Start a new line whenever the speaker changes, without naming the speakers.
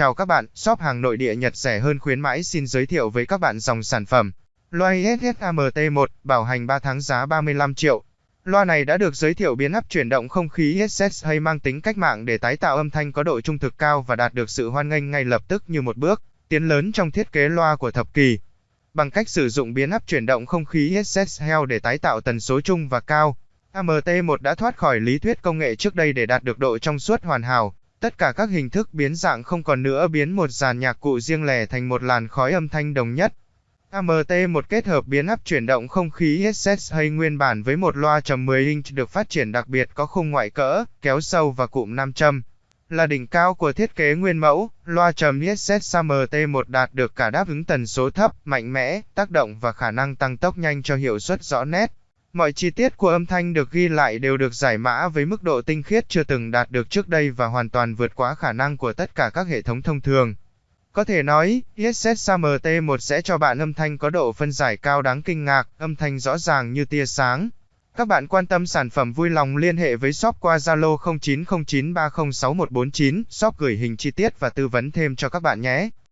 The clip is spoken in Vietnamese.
Chào các bạn, shop hàng nội địa Nhật rẻ hơn khuyến mãi xin giới thiệu với các bạn dòng sản phẩm. Loa SSAMT1, bảo hành 3 tháng giá 35 triệu. Loa này đã được giới thiệu biến áp chuyển động không khí SS hay mang tính cách mạng để tái tạo âm thanh có độ trung thực cao và đạt được sự hoan nghênh ngay lập tức như một bước tiến lớn trong thiết kế loa của thập kỷ. Bằng cách sử dụng biến áp chuyển động không khí SS Hell để tái tạo tần số trung và cao, AMT1 đã thoát khỏi lý thuyết công nghệ trước đây để đạt được độ trong suốt hoàn hảo. Tất cả các hình thức biến dạng không còn nữa biến một dàn nhạc cụ riêng lẻ thành một làn khói âm thanh đồng nhất. AMT1 kết hợp biến áp chuyển động không khí SS hay nguyên bản với một loa trầm 10 inch được phát triển đặc biệt có khung ngoại cỡ, kéo sâu và cụm nam châm. Là đỉnh cao của thiết kế nguyên mẫu, loa trầm SS AMT1 đạt được cả đáp ứng tần số thấp, mạnh mẽ, tác động và khả năng tăng tốc nhanh cho hiệu suất rõ nét. Mọi chi tiết của âm thanh được ghi lại đều được giải mã với mức độ tinh khiết chưa từng đạt được trước đây và hoàn toàn vượt quá khả năng của tất cả các hệ thống thông thường. Có thể nói, ESS MT1 sẽ cho bạn âm thanh có độ phân giải cao đáng kinh ngạc, âm thanh rõ ràng như tia sáng. Các bạn quan tâm sản phẩm vui lòng liên hệ với shop qua Zalo 0909306149, shop gửi hình chi tiết và tư vấn thêm cho các bạn nhé.